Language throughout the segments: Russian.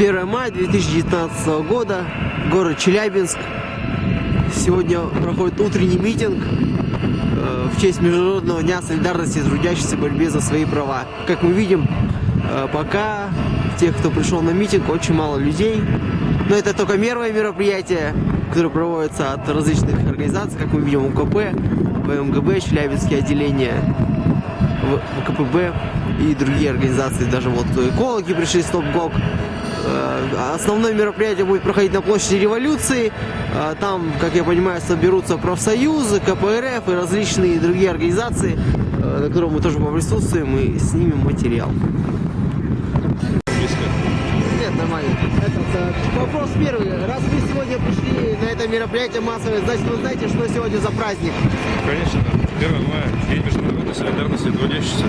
1 мая 2019 года, город Челябинск. Сегодня проходит утренний митинг э, в честь Международного дня солидарности трудящихся в борьбе за свои права. Как мы видим, э, пока тех, кто пришел на митинг, очень мало людей. Но это только первое мероприятие, которое проводится от различных организаций, как мы видим, УКП, ВМГБ, Челябинские отделения, ВКПБ и другие организации, даже вот экологи пришли, Стоп-ГОК. Э, основное мероприятие будет проходить на площади революции. Э, там, как я понимаю, соберутся профсоюзы, КПРФ и различные другие организации, э, на которых мы тоже поприсутствуем и снимем материал. Нет, нормально. Этот, вопрос первый. Раз вы сегодня пришли на это мероприятие массовое, значит вы знаете, что сегодня за праздник? Конечно. 1 мая, День международной солидарности трудящихся.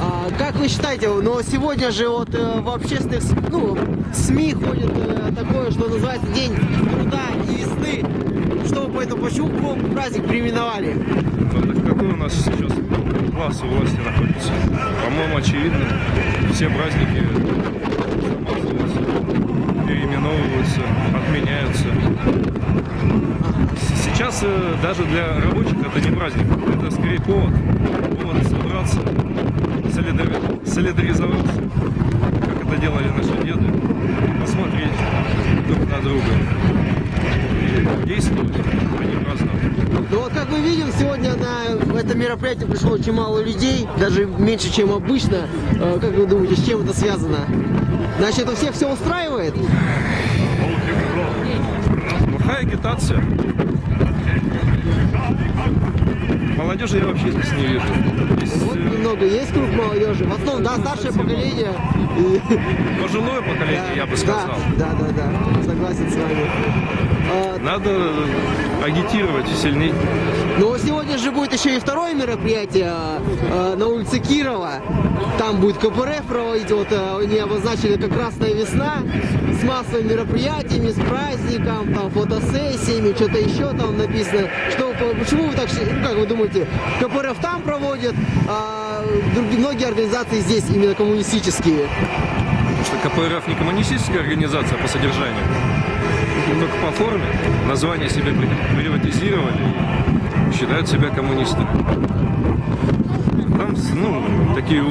А, как вы считаете, но сегодня же вот э, в общественных ну, СМИ ходит э, такое, что называется День труда и весны. Что по этому, почему праздник переименовали? Ну, какой у нас сейчас класс у власти находится? По-моему, очевидно, все праздники переименовываются, отменяются. Сейчас э, даже для рабочих это не праздник, это скорее повод, повод собраться. Солидаризоваться, как это делали наши деды, посмотреть друг на друга и действовать, а не праздновать. Ну вот как мы видим, сегодня на это мероприятие пришло очень мало людей, даже меньше, чем обычно. Э, как вы думаете, с чем это связано? Значит, это всех все устраивает? Плохая агитация. Молодежи я вообще здесь не вижу. Здесь, Вот немного есть круг молодежи. В основном, да, старшее поколение. И- пожилое поколение, Да, я бы сказал. Да, да, да, да. Согласен с вами. А, Надо агитировать сильнее. Но сегодня же будет еще и второе мероприятие э, на улице Кирова. Там будет КПРФ проводить, вот э, они обозначили как Красная весна с массовыми мероприятиями, с праздником, там фотосессиями, что-то еще там написано. Что, по- почему вы так, ну, как вы думаете, КПРФ там проводит, а другие, многие организации здесь именно коммунистические? Потому что КПРФ не коммунистическая организация по содержанию. И только по форме название себе при- приватизировали и считают себя коммунистами. Там, ну, такие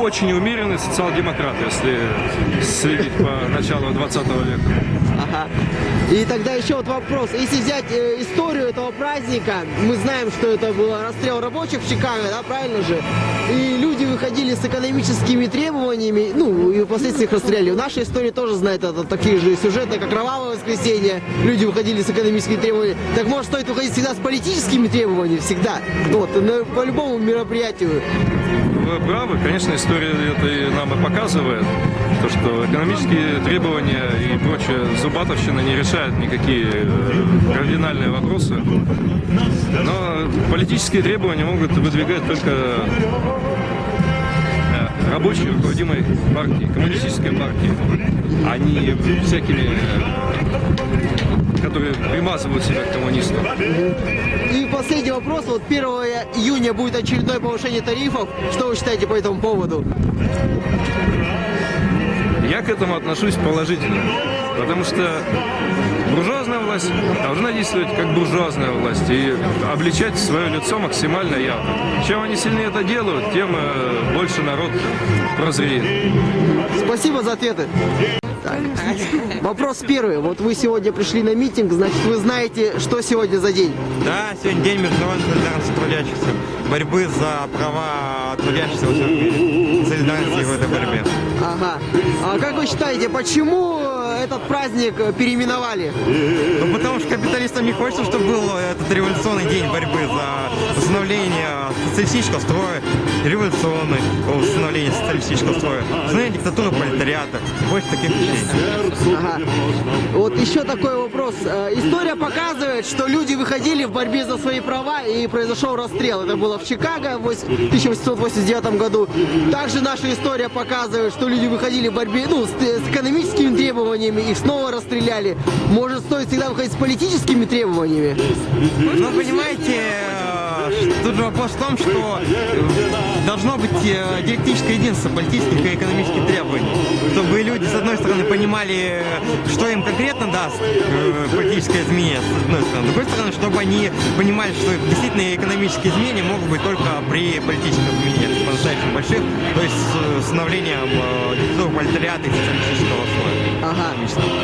очень умеренные социал-демократы, если следить по началу 20 века. Ага. И тогда еще вот вопрос. Если взять э, историю этого праздника, мы знаем, что это был расстрел рабочих в Чикаго, да, правильно же? И люди выходили с экономическими требованиями, ну, и впоследствии их расстреляли. В нашей истории тоже знает это такие же сюжеты, как «Кровавое воскресенье». Люди выходили с экономическими требованиями. Так может стоит выходить всегда с политическими требованиями? Всегда. Вот, на- по любому мероприятию. Вы правы, конечно, история это и нам и показывает, то, что экономические требования и прочая зубатовщина не решают никакие э, кардинальные вопросы. Но политические требования могут выдвигать только э, рабочие руководимой партии, коммунистической партии, а не всякими, э, которые примазывают себя к коммунистам. И последний вопрос. Вот 1 июня будет очередное повышение тарифов. Что вы считаете по этому поводу? Я к этому отношусь положительно, потому что буржуазная власть должна действовать как буржуазная власть и обличать свое лицо максимально явно. Чем они сильнее это делают, тем э, больше народ прозреет. Спасибо за ответы. Так. Вопрос первый. Вот вы сегодня пришли на митинг, значит, вы знаете, что сегодня за день? Да, сегодня день международной солидарности трудящихся, борьбы за права трудящихся всем мире, солидарности в этой борьбе. Ага. А как вы считаете, почему этот праздник переименовали? Ну, потому что капиталистам не хочется, чтобы был этот революционный день борьбы за восстановление социалистического строя, революционный восстановление социалистического строя, восстановление диктатуры пролетариата, больше таких вещей. Ага. Вот еще такой вопрос. Э, История показывает, что люди выходили в борьбе за свои права и произошел расстрел. Это было в Чикаго в 1889 году. Также наша история показывает, что люди выходили в борьбе ну, с экономическими требованиями, их снова расстреляли. Может, стоит всегда выходить с политическими требованиями? Ну, понимаете, э, тут же вопрос в том, что должно быть э, диалектическое единство политических и экономических требований, чтобы люди, с одной стороны, понимали, что им конкретно даст э, политическое изменение, с одной стороны, с другой стороны, чтобы они понимали, что действительно экономические изменения могут быть только при политических изменениях, по-настоящему больших, то есть с становлением э, пролетариата и социалистического слоя. Ага.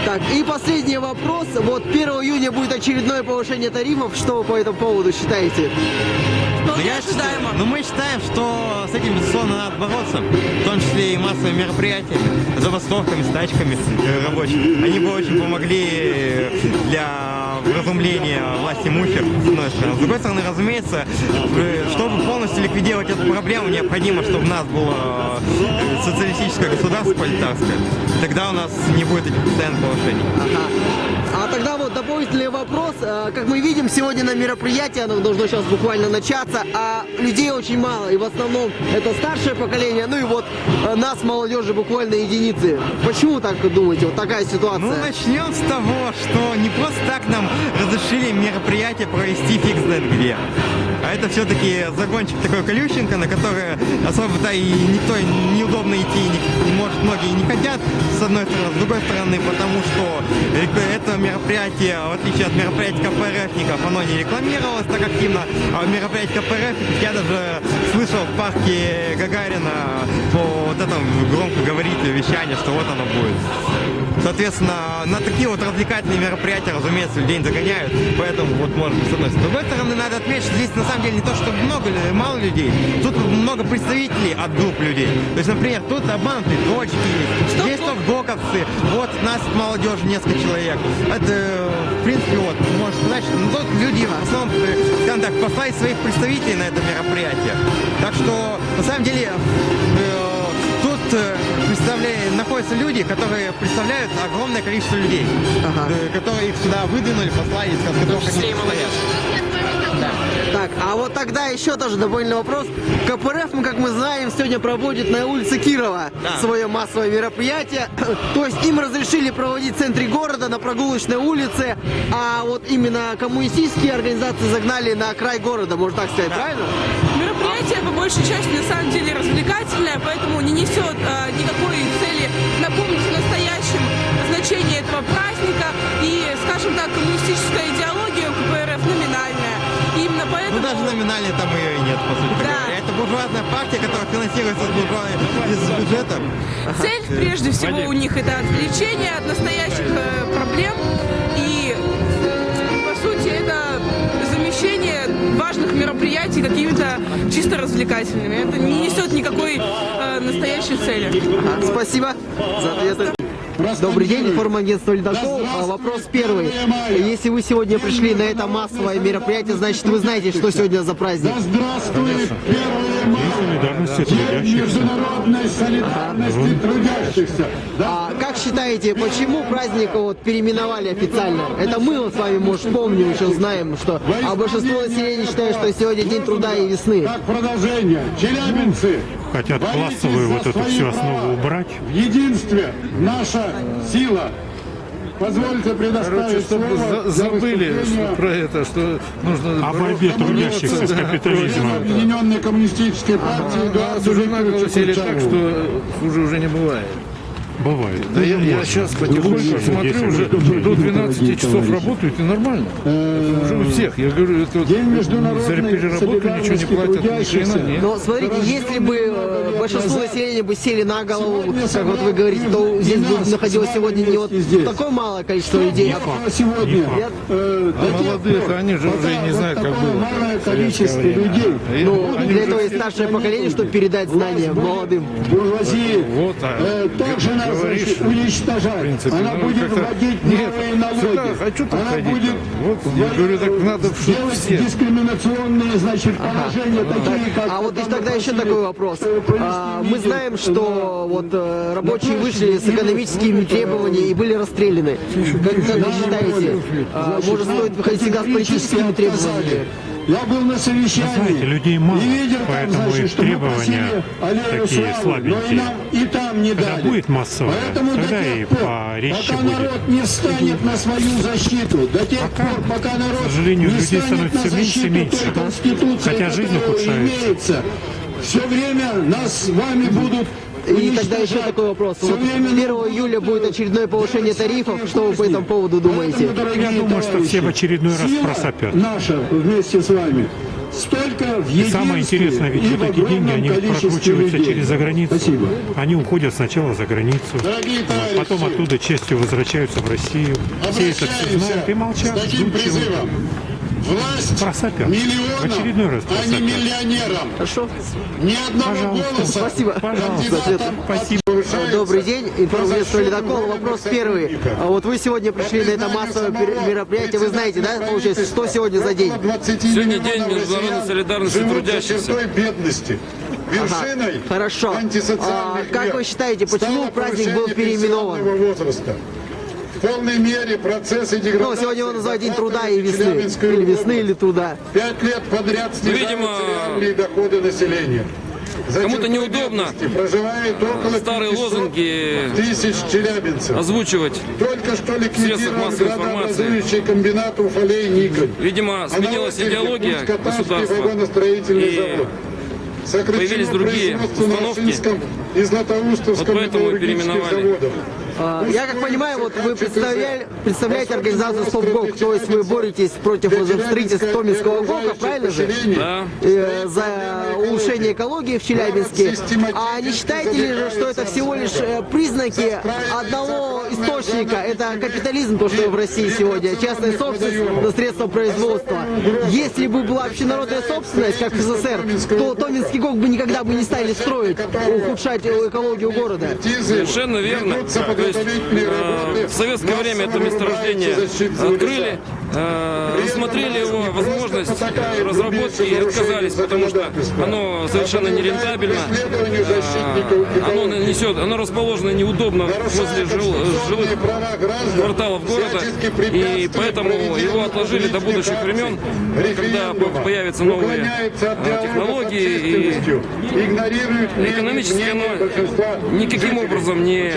Так, и последний вопрос. Вот 1 июня будет очередное повышение тарифов. Что вы по этому поводу считаете? Вполне я считаю- но мы считаем, что с этим, безусловно, надо бороться, в том числе и массовыми мероприятиями, забастовками, стачками э, рабочих. Они бы очень помогли э, для вразумления власти имущих, с одной стороны. С другой стороны, разумеется, э, чтобы полностью ликвидировать эту проблему, необходимо, чтобы у нас было социалистическое государство пролетарское. Тогда у нас не будет этих постоянных повышений. Ага. А тогда вот дополнительный вопрос. Э, Как мы видим, сегодня на мероприятии, оно должно сейчас буквально начаться, а людей очень мало. И в основном это старшее поколение, ну и вот э, нас, молодежи, буквально единицы. Почему так думаете? Вот такая ситуация. Ну, начнем с того, что не просто так нам разрешили мероприятие провести фиг знает где. А это все-таки загончик такой колюченко, на который особо-то и никто неудобно идти, не, может, многие не хотят, с одной стороны. С другой стороны, потому что э, это мероприятие, в отличие от мероприятий КПРФников, оно не рекламировалось так активно, а в мероприятии КПРФ я даже слышал в парке Гагарина по вот этому громко говорить вещание, что вот оно будет. Соответственно, на такие вот развлекательные мероприятия, разумеется, людей не загоняют, поэтому вот может быть с одной стороны. С другой стороны, надо отметить, что здесь на самом деле не то, что много, лю- мало людей, тут много представителей от групп людей. То есть, например, тут обманутые дочки есть, здесь топ-доковцы, вот нас молодежи несколько человек. Это, в принципе, вот, можно сказать, что ну, тут люди в основном, э, скажем так, послали своих представителей на это мероприятие. Так что, на самом деле, э, Э, представля- находятся люди, которые представляют огромное количество людей, Ага. э, которые их сюда выдвинули, послали, из которых они состоят. Так, а вот тогда еще тоже дополнительный вопрос. КПРФ, ну, как мы знаем, сегодня проводит на улице Кирова Да. свое массовое мероприятие. То есть им разрешили проводить в центре города, на прогулочной улице, а вот именно коммунистические организации загнали на край города, можно так сказать, правильно? Мероприятие по большей части на самом деле развлекательное, поэтому не несет э, никакой цели напомнить о настоящем значении этого праздника. И, скажем так, коммунистическая даже номинально там ее и нет, по сути Да. говоря. Это буржуазная партия, которая финансируется из, буржуа- из бюджета. Цель, прежде всего, у них это отвлечение от настоящих э, проблем. И, по сути, это замещение важных мероприятий какими-то чисто развлекательными. Это не несет никакой э, настоящей цели. Ага, Спасибо за ответы. Добрый день, информагентство Ледокол. А, Вопрос первый. Если вы сегодня пришли на это массовое мероприятие, значит вы знаете, что сегодня за праздник? Здравствует 1 мая! солидарности День трудящихся. международной солидарности трудящихся. Да, А как считаете, почему праздник вот переименовали официально? Это мы вот с вами, может, помним, еще знаем, что... А большинство населения считает, что сегодня день труда и весны. как продолжение. Челябинцы, Хотят классовую вот эту всю основу убрать. В единстве наша сила. Позвольте предоставить Короче, чтобы забыли что- про это, что нужно О борьбе трудящихся с да, капитализмом. против- Объединенной коммунистической партии Нас Эдуарду уже наголосили так, что хуже уже не бывает. Бывает. Да я, я сейчас потихоньку смотрю, уже до 12 часов работают и нормально. Это уже у всех. Я говорю, это вот за переработку ничего не платят. Но смотрите, если бы э, большинство населения бы сели на голову, как вот вы говорите, то здесь бы находилось сегодня не вот такое малое количество людей. А сегодня э, А молодые-то пор, они же уже и не знают, как было. малое количество людей. Ну, для этого есть старшее поколение, чтобы передать знания молодым. буржуазии Вот, а э, также нас говоришь, уничтожать. В принципе, Она ну, будет вводить Нет, новые налоги. сюда хочу так Она ходить, будет. Вот, я говорю, так надо, чтоб делать все. дискриминационные значит, положения, такие как... А вот там тогда еще такой вопрос. А, Мы знаем, что вот э, рабочие вышли с экономическими требованиями и были расстреляны. Как, как вы считаете, а, может стоит выходить всегда с политическими требованиями? Я был на совещании. знаете, людей мало, и видел там, поэтому значит, что мы требования такие слабенькие. Но и нам и там не Когда дали. будет массовое, Поэтому тогда и пор, порезче пока будет. народ не встанет на свою защиту, до тех Пока, пор, пока народ к сожалению, не людей становится на меньше и защиту меньше, той да? Конституции, Хотя жизнь ухудшается. имеется, все время нас с вами будут И тогда еще такой вопрос. Вот 1 июля будет очередное повышение тарифов. Что вы по этому поводу думаете? Я думаю, что все в очередной раз просопят. Наша вместе с вами. Столько в И самое интересное, ведь вот эти деньги, они прокручиваются людей. через за границу. Спасибо. Они уходят сначала за границу, Дорогие вот, потом оттуда частью возвращаются в Россию. Все это все знают и молчат, с таким призывом. Власть Просопят. В очередной раз миллионам, а не миллионерам. Хорошо. Ни одного Пожалуйста. голоса Спасибо. Пожалуйста. Ответ. Спасибо. Добрый день, информационный ледокол. Вопрос первый. А Вот вы сегодня пришли на это массовое мероприятие. Вы знаете, да, получается, что сегодня за день? Сегодня день международной солидарности трудящихся. бедности. Ага, хорошо. А, как вы считаете, почему праздник был переименован? Возраста. В полной мере процессы деградации... Ну, сегодня его называют День труда и весны. Или весны, или труда. Пять лет подряд снижаются видимо, реальные доходы населения. Кому-то неудобно проживает около Старые 500 лозунги тысяч челябинцев. озвучивать. Только что ликвидирован градообразующий комбинат Уфалей Николь. Видимо, сменилась идеология государства. вагоностроительный И завод. Появились другие установки. И Златоустовском Вот поэтому переименовали. заводах. А, Я как понимаю, вот вы представляли, представляете организацию «Стопгок», то есть вы боретесь против строительства Томинского ГОКа, правильно же? Да. Э, за улучшение экологии в Челябинске. А не считаете ли, же, что это всего лишь э, признаки одного источника? Это капитализм, то, что в России сегодня, частная собственность на средства производства. Если бы была общенародная собственность, как в СССР, то Томинский ГОК бы никогда бы не стали строить, ухудшать экологию города. Совершенно верно. Есть э, в советское время это месторождение открыли, э, рассмотрели его возможность э, разработки и отказались, потому что оно совершенно нерентабельно. Э, оно несет, оно расположено неудобно возле жил- жилых кварталов города, и поэтому его отложили до будущих времен, когда по- появятся новые э, технологии и экономически оно никаким образом не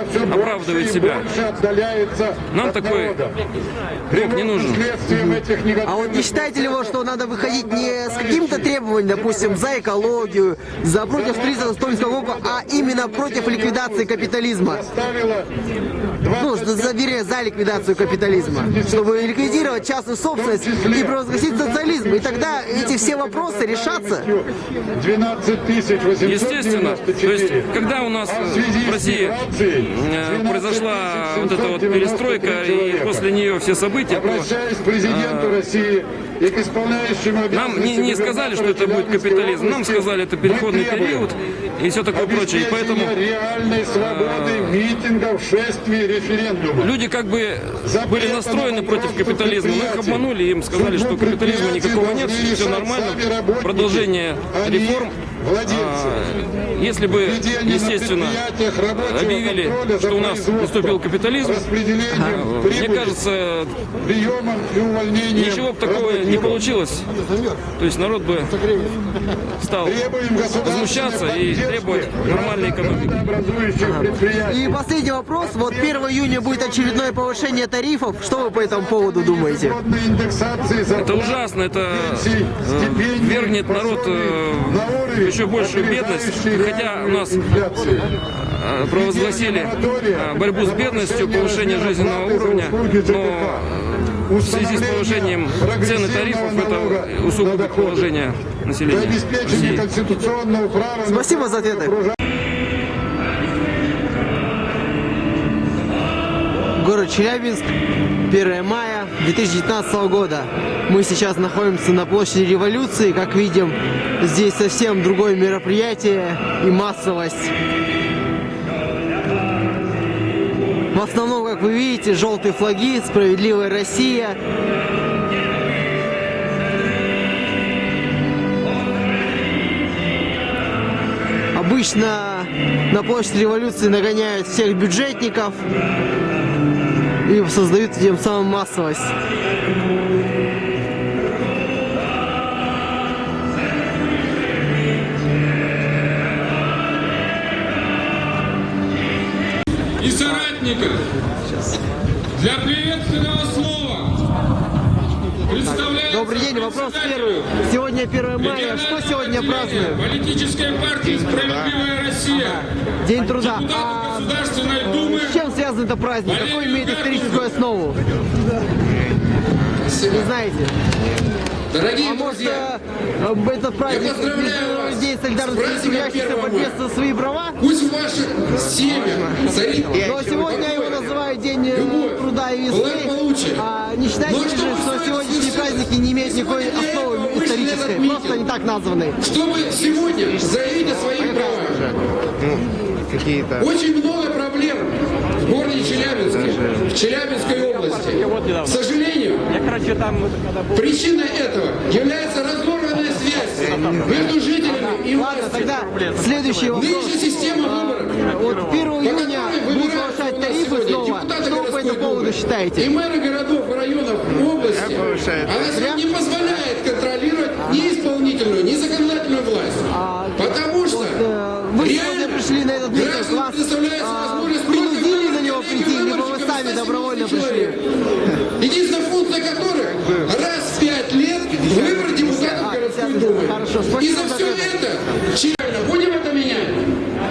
оправдывает себя. Нам такой ГОК не нужен. А вот не считаете ли вы, что надо выходить не с какими-то требованиями, допустим, за экологию, за против строительства Томского ГОКа, а именно против ликвидации капитализма? Ну, за, за, ликвидацию капитализма. Чтобы ликвидировать частную собственность и провозгласить социализм. И тогда эти все вопросы решатся. 12 тысяч Естественно. То есть, когда у нас А э, в России э, произошла вот эта вот перестройка и после нее все события, то президенту России и к исполняющему нам не, не сказали, что это будет капитализм. Нам сказали, это переходный период и все такое прочее. И поэтому реальной свободы митингов, шествий, референдумов. люди как бы были настроены против капитализма, но их обманули, им сказали, что капитализма никакого нет, все нормально, продолжение реформ. А, Если бы, естественно, объявили, что у нас наступил капитализм, мне кажется, ничего бы такого не получилось. То есть народ бы стал возмущаться и требовать нормальной экономики. И последний вопрос. Вот 1 июня будет очередное повышение тарифов. Что вы по этому поводу думаете? Это ужасно, это э, вергнет народ э, еще большую бедность, хотя у нас э, провозгласили борьбу с бедностью, повышение жизненного уровня, но в связи с повышением цен и тарифов это усугубит положение населения России. конституционного права на Спасибо за ответы. Город Челябинск, 1 мая 2019 года. Мы сейчас находимся на площади революции. Как видим, здесь совсем другое мероприятие и массовость. В основном, как вы видите, желтые флаги, справедливая Россия. Обычно на площадь революции нагоняют всех бюджетников и создают тем самым массовость. И! памятников для приветственного слова Добрый день, вопрос первый. Сегодня 1 мая, что сегодня празднуем? Политическая партия «Справедливая Россия». День труда. А с чем связан этот праздник? Какой имеет историческую основу? Не знаете? Дорогие может, друзья, э, этот праздник Я поздравляю вас с солидарности трудящихся 1 борьбе мая. за свои права? пусть в ваших семьях царит Но сегодня его называют День э, Любовь, труда и весны. А не Но чтобы что с сегодняшние праздники не имеют никакой основы исторической? не Просто они так названы. чтобы сегодня заявить о своих правах. Какие-то... Очень много в городе Челябинске, в Челябинской области. К сожалению, причиной этого является разорванная связь между жителями и властью. следующий вопрос. Нынешняя система выборов Вот 1 июня которой будут повышать тарифы снова. депутаты Что вы по этому поводу считаете? И мэры городов, районов, области, она сегодня не позволяет контролировать ни исполнительную, ни законодательную власть. Потому что Э, реально пришли на добровольно пришли? Единственная функция которых раз в пять лет выбор депутатов городской думы. И за все это, Челябинск, будем это менять?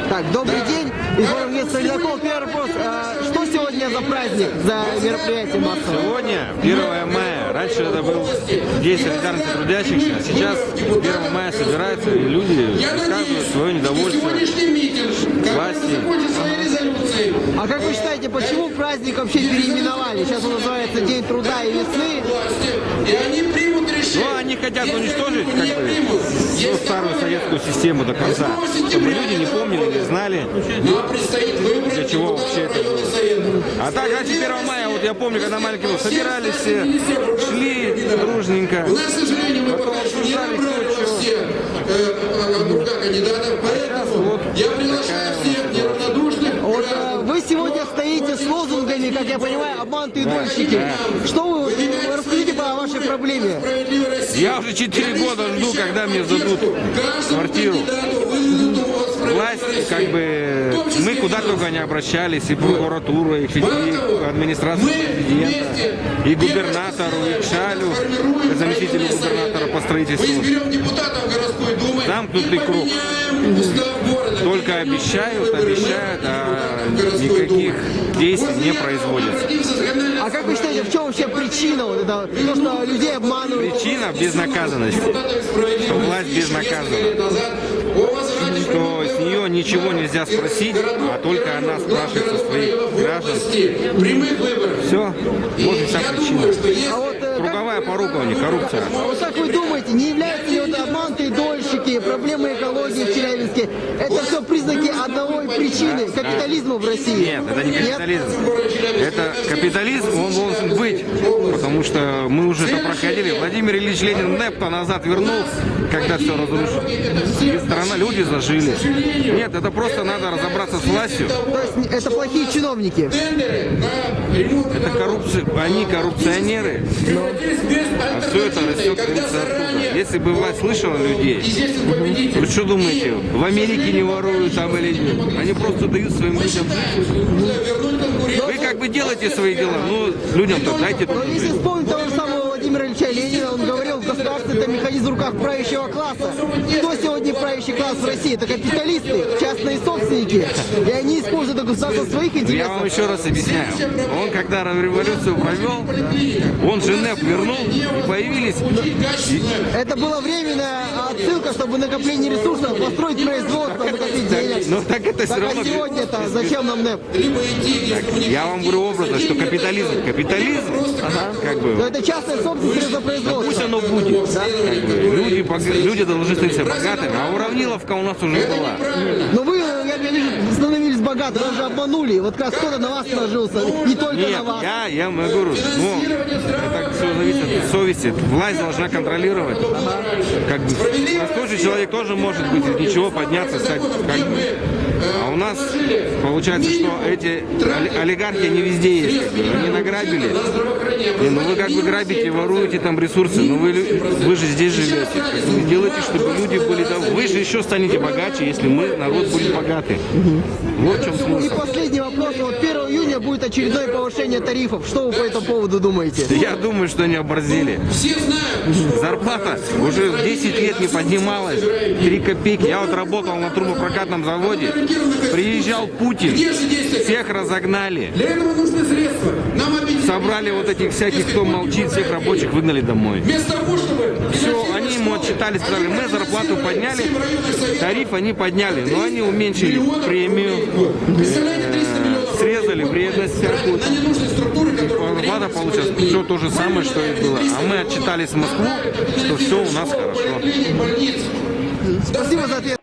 Так, добрый день. Из места Солидаков. Первый вопрос. А, Что сегодня за праздник, за мероприятие массовое? Сегодня 1 мая. Раньше это был День солидарности трудящихся, а сейчас 1 мая собираются и люди Я высказывают надеюсь, свое что недовольство. сегодняшний митинг, который власти. Резолюцией, А как вы считаете, почему праздник вообще переименовали? Сейчас он называется День труда и весны. и они примут решение. Ну, они хотят уничтожить как бы всю старую советскую систему до конца, чтобы люди не помнили, не знали. Предстоит выбрать Для чего вообще это советов. А так, раньше 1 мая, вот я помню, когда маленький был, собирались все, шли дружненько. У нас, к сожалению, мы пока еще не обсуждали, набрали кто во чего. все э, округа кандидатов, поэтому вот я приглашаю всех сегодня стоите с лозунгами, как я понимаю, обманутые дольщики. Что вы, расскажите о вашей проблеме? Я уже 4 года жду, когда мне Каждому квартиру. Кандидату выдадут УОЗ «Справедливая Власть, Россия». как бы, мы куда только не обращались, и прокуратуру, и, и администрацию президента, и губернатору, и к Шалю, заместителю губернатора по Мы строительству. изберем депутатов городской думы Замкнутый круг. Только обещают, обещают, а никаких действий не законодательное А как вы считаете, в чем вообще причина вот этого, то, что людей обманывают? Причина безнаказанности. Что власть безнаказанна. Что с нее ничего нельзя спросить, а только она спрашивает со своих граждан. Все, и вся причина. Круговая порука у них, коррупция. вот как вы думаете, не являются ли вот обманутые дольщики, проблемы экологии в Челябинске, это все признаки одной причины, капитализма в России? Нет, это не капитализм. Это капитализм, он должен быть, потому что мы уже это проходили. Владимир Ильич Ленин Непта назад вернулся, когда все разрушил. И страна, люди зажили. Нет, это просто надо разобраться с властью. То есть это плохие чиновники. Это коррупция, они коррупционеры. А все это растет, оттуда. Если бы власть слышала людей, вы что думаете, в Америке не воруют там или нет? Они просто дают своим людям жить. Вы как бы делаете свои дела, ну, людям-то дайте Но если вспомнить того же самого Владимира Ильича Ленина, он говорил, государство это механизм в руках правящего класса. Кто сегодня правящий класс в России? Это капиталисты, частные собственники. И они используют это государство своих Я вам еще раз объясняю. Он когда революцию провел, он Женев вернул, и появились Это была временная отсылка, чтобы накопление ресурсов, построить производство, накопить денег. Ну так это все Так равно... а сегодня-то зачем нам НЭП? Я вам говорю образно, что капитализм, капитализм, как бы, Но это частная собственность за Пусть производство. оно будет. Люди, должны становиться богатыми, а уравниловка у нас уже была. Но вы, я вижу, становились богаты, вас же обманули. Вот как кто-то на вас сложился, не только Нет, на вас. я, я говорю, ну, это все зависит от совести. Власть должна контролировать. Как бы, простой же человек тоже может быть из ничего подняться, стать как бы. А у нас получается, что эти оли- олигархи, они везде есть. Они награбили. Не, ну вы как бы грабите, воруете там ресурсы, но вы, лю- вы же здесь живете. Как бы Делайте, чтобы люди были там. Вы же еще станете богаче, если мы, народ, будет богатый. Вот в чем И смысл. последний вопрос. Вот 1 июня будет очередное повышение тарифов. Что вы по этому поводу думаете? Я думаю, что они оборзели. Все знают, Зарплата уже 10 лет не поднималась. 3 копейки. Я вот работал на трубопрокатном заводе. Приезжал Путин. Всех разогнали. Для этого нужны средства. Нам объединить Собрали вот этих всяких, кто молчит, всех рабочих выгнали домой. вместо того, чтобы Все, они ему отчитали, сказали, мы зарплату подняли, тариф они подняли, но они уменьшили премию, Представляете, 300 срезали вредность всякую. которые Зарплата получилась все то же самое, что и было. А мы отчитались в Москву, что все у нас хорошо. Спасибо за ответ.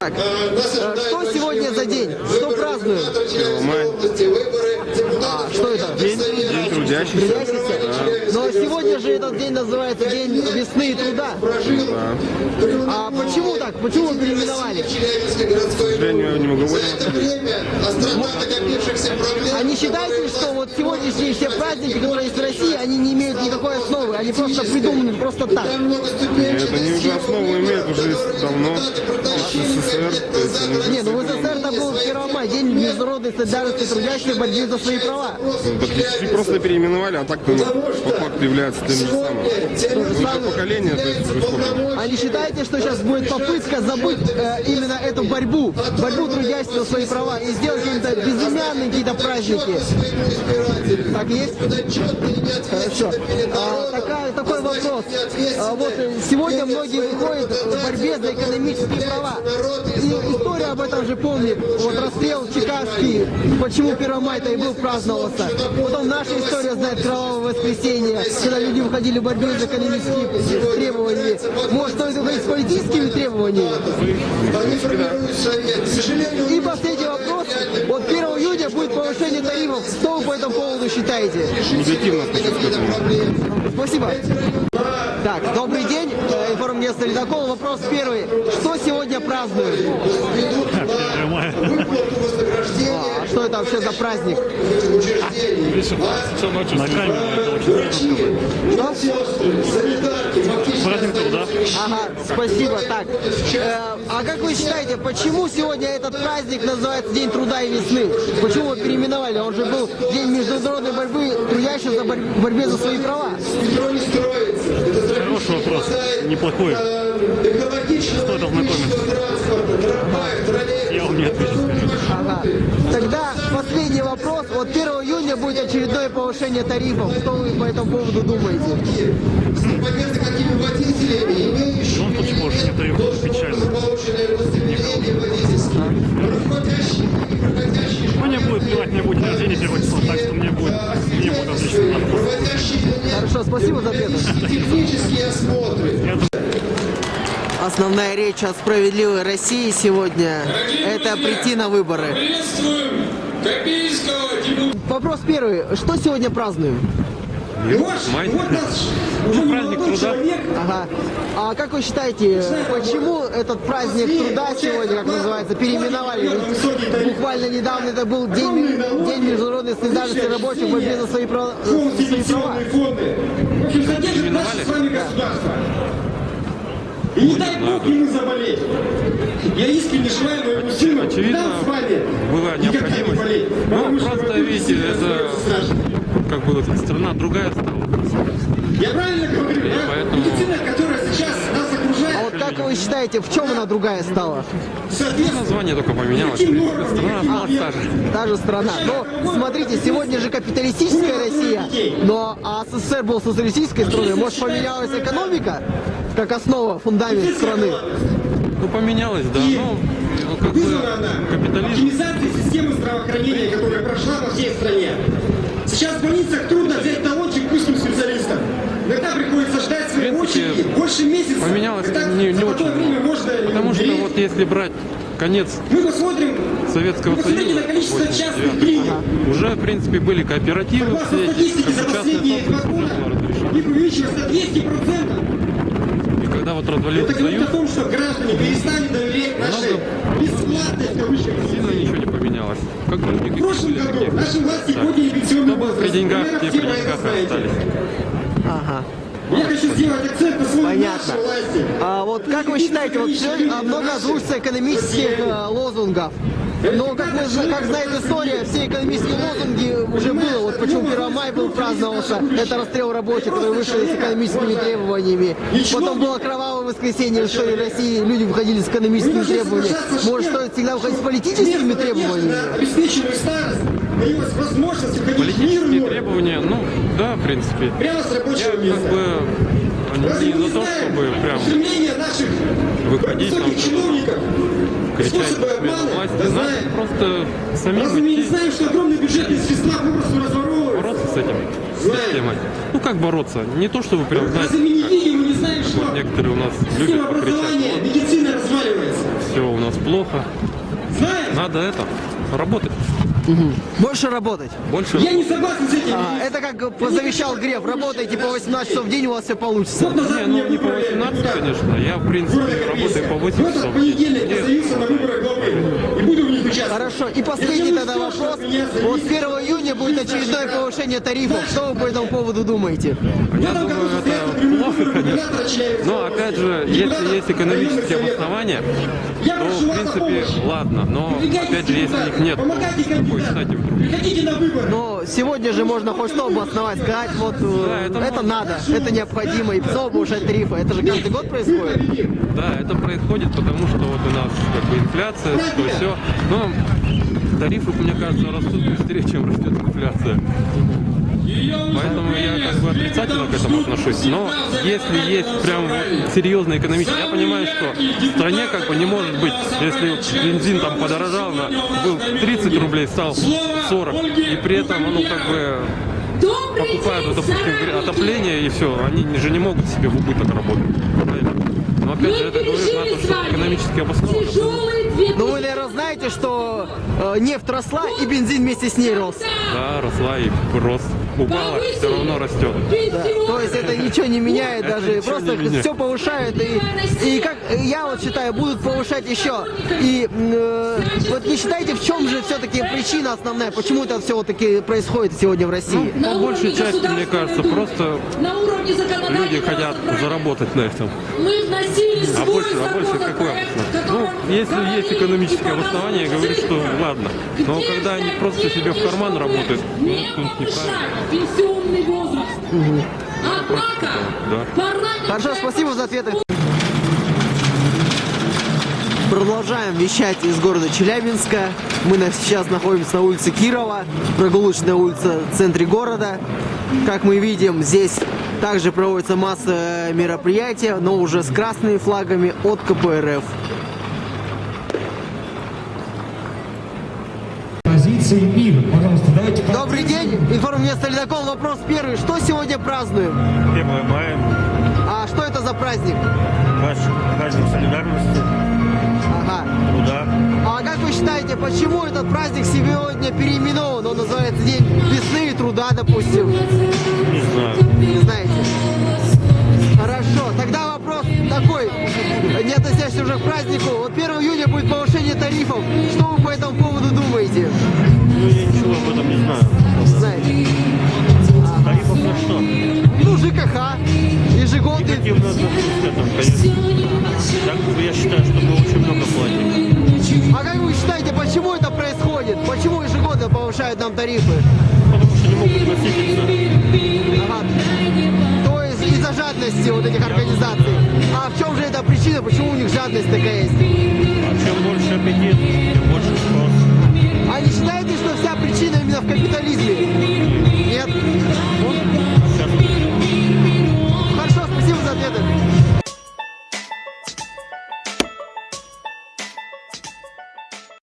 Так, э, что сегодня за день? Что празднуем? А, что это? День, День трудящихся. Но сегодня же этот день называется День весны и труда. А почему так? Почему вы переименовали? К сожалению, не могу А не считаете, что вот сегодняшние все праздники, которые есть в России, они не имеют никакой основы, они просто придуманы просто так? Это не уже основу имеет уже давно СССР. то есть они Не, ну в СССР это был 1 мая, День международной солидарности трудящих в борьбе за свои права. Практически просто переименовали, а так-то ну, по факту является тем же самым. Только поколение, то есть. А не считаете, что сейчас будет попытка забыть э, именно эту борьбу, борьбу трудящихся за свои права и сделать какие-то безымянные какие-то праздники? Так есть? Хорошо. А, такая- такой вопрос. А, вот э, сегодня многие выходят в борьбе за экономические права. И история об этом же помнит. Вот расстрел Чикагский, почему 1 мая-то и был праздновался. Потом наша история знает кровавое воскресенье, когда люди выходили в борьбе за экономические требования. Может, стоит выходить с политическими требованиями? И последний вопрос. Вот 1 июня будет повышение тарифов. Что вы по этому поводу считаете? Негативно. Спасибо. Так, добрый день. Э, Информагентство «Ледокол». Вопрос первый. Что сегодня празднуют? А что это вообще за праздник? На камеру это очень? Праздник труда. Ага, спасибо. Так, э, а как вы считаете, почему сегодня этот праздник называется День труда и весны? Почему его переименовали? Он же был День международной борьбы, трудящихся за борь- борьбе за свои права. Хороший вопрос. Неплохой. Стоит ознакомиться. Я вам не отвечу. скорее. Ага. Тогда последний вопрос. Вот 1 июня будет очередное повышение тарифов. Что вы по этому поводу думаете? Ну, тут повышение тарифов печально. Ну, мне будет плевать, мне будет день рождения первого числа, так что мне будет, мне будет отлично. Хорошо, спасибо за ответ. Основная речь о справедливой России сегодня – это прийти на выборы. Приветствуем Копейского депутата. Вопрос первый. Что сегодня празднуем? Май. Ну, праздник труда. Ага. А как вы считаете, почему этот праздник труда сегодня, как называется, переименовали? Ведь буквально недавно это был день, день международной солидарности рабочих в борьбе за свои права. за свои права. фонды. В общем, содержит наше с вами государство. И не дай бог ему заболеть. Я искренне желаю моему сыну, Очевидно, нам с вами была никогда не необходимость. болеть. Ну, просто, видите, это-. Как бы вот страна другая стала. Я правильно говорю, да? поэтому- Медицина, которая сейчас нас А окружает, вот как вы считаете, в чем она другая стала? соответственно, Название только поменялось. каким в принципе. нормам, Страна осталась та же. Та же страна. Но смотрите, сегодня же капиталистическая Россия, но а СССР был социалистической страной. Может поменялась экономика как основа, фундамент страны? Ну, поменялось, да. Ну, ну, как бы она капитализм. оптимизацией системы здравоохранения, которая прошла по всей стране. Сейчас в больницах трудно взять талончик к узким специалистам. Иногда приходится ждать своей принципе, очереди больше месяца. Поменялось Когда не, не очень время можно Потому что вот если брать конец Мы посмотрим, Советского посмотрите Союза, на количество 89, частных клиник. уже, в принципе, были кооперативы Согласно все статистике за последние два года их увеличилось на 200%. Когда вот развалился Это говорит о том, что граждане перестали доверять нашей бесплатной в кавычках сильно ничего не поменялось. Как бы В прошлом году наши власти Да. подняли пенсионный был при возраст. деньгах, те при деньгах остались. Ага. Я хочу сделать акцент на своей Понятно. нашей власти. А вот как вы считаете, вот много озвучится экономических э, лозунгов. Но, как, мы, как знает история, все экономические лозунги уже было. Вот почему 1 мая был праздновался. Это расстрел рабочих, которые вышли с экономическими требованиями. Потом было кровавое воскресенье в истории России. Люди выходили с экономическими требованиями. Может, стоит всегда выходить с политическими требованиями? На обеспеченную старость появилась возможность уходить в Политические мирную, требования, ну, да, в принципе. прямо с Я рабочего как места. бы Разве не за то, чтобы прям выходить там, чиновников, способы обмана? власти. Да знаем. просто самим Разве мы не знаем, что огромные бюджетные средства попросту разворовываются? бороться с этим Знаем. Ну как бороться? Не то, чтобы прям, знаете, Разве мы не видим, мы не знаем, что вот некоторые у нас система любят покричать, образования, медицина разваливается? все у нас плохо. Знаем? Надо это, работать. Больше работать. Больше Я не согласен с этим. А, это как завещал Греф. Работайте по 18 часов в день, у вас все получится. Назад Не, ну не по выбрали 18, депутатом конечно. Я, в принципе, работаю по Корейска. 8 В этот часов. в день. понедельник я заявился на выборы главы и буду в них участвовать. Хорошо. И последний тогда вопрос. Вот 1 июня будет очередное повышение тарифов. Что вы по этому поводу думаете? В Я думаю, это плохо, конечно. Но опять же, если есть экономические обоснования, Я то прошу в принципе ладно. Но опять же, если их нет, то помогайте какой кандидатам. стати вдруг? Приходите на выборы. Но сегодня же можно хоть что обосновать, сказать, вот э, Да, это это, надо, это необходимо, и снова повышать тарифы. Это же каждый год происходит. Да, это происходит, потому что вот у нас как бы инфляция, что все. Но тарифы, мне кажется, растут быстрее, чем растет инфляция. Поэтому я как бы отрицательно к этому отношусь. Но если есть прям серьезный экономический, я понимаю, что в стране как бы не может быть, если бензин там подорожал, на, был 30 рублей, стал 40, и при этом, ну как бы покупают, допустим, отопление и все, они же не могут себе в убыток работать. Правильно? Но опять же, это говорит на то, что экономически обосновано. Ну вы, наверное, знаете, что э, нефть росла и бензин вместе с ней рос. Да, росла и рост. Упала, все равно растет. Да. То есть это ничего не меняет Это даже, просто меняет. все повышают и, и как я вот считаю, будут повышать еще. И э, вот не считаете, в чем же все-таки причина основная, почему это все таки происходит сегодня в России? По большей части, мне кажется, просто люди хотят заработать на этом. Мы вносили А свой больше, а больше какое обоснование? Ну, если есть экономическое обоснование, я говорю, что ладно. Но когда они просто себе в карман работают, ну, тут неправильно. возраст. Однако Да. Хорошо, спасибо за ответы. Продолжаем вещать из города Челябинска. Мы сейчас находимся на улице Кирова, прогулочная улица в центре города. Как мы видим, здесь также проводится масса мероприятий, но уже с красными флагами от КПРФ. Позиции мира. Пожалуйста, давайте... Добрый день, информмест Ледокол. Вопрос первый. Что сегодня празднуем? 1 мая, А что это за праздник? наш праздник солидарности, Ага. труда. А как вы считаете, почему этот праздник сегодня переименован? Он называется День весны и труда, допустим. Относящийся уже к празднику. Вот 1 июня будет повышение тарифов. Что вы по этому поводу думаете? Ну, я ничего об этом не знаю. Знаете? Тарифов на что? Ну, ЖКХ, ежегодный. Негативно отношусь к этому, конечно. Так, я считаю, что мы очень много платим. А как вы считаете, почему это происходит? Почему ежегодно повышают нам тарифы? Потому что не могут насытиться. Ага жадности вот этих организаций. А в чем же эта причина, почему у них жадность такая есть? А чем больше аппетит, тем больше спрос. А не считаете, что вся причина именно в капитализме? Нет?